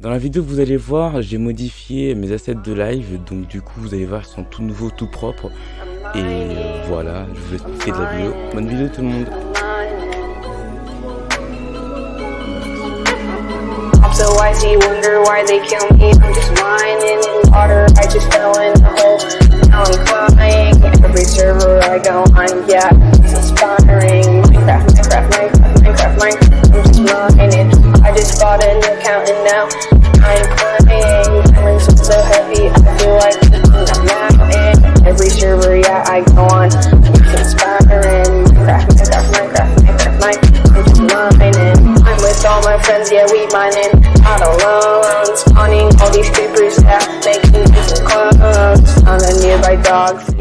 Dans la vidéo que vous allez voir, j'ai modifié mes assets de live, donc du coup vous allez voir, ils sont tout nouveaux, tout propres. Et euh, voilà, je vous profiter de la vidéo. Bonne vidéo tout le monde. So grinding. I just bought an account and now I'm crying. Diamonds are so heavy, I feel like I'm mountain. Every server, yeah, I go on. It's inspiring. Minecraft, my Minecraft, my Minecraft. I'm mining. I'm with all my friends, yeah, we mining. Out alone, spawning all these creepers, yeah, making different clones. I'm a nearby dog.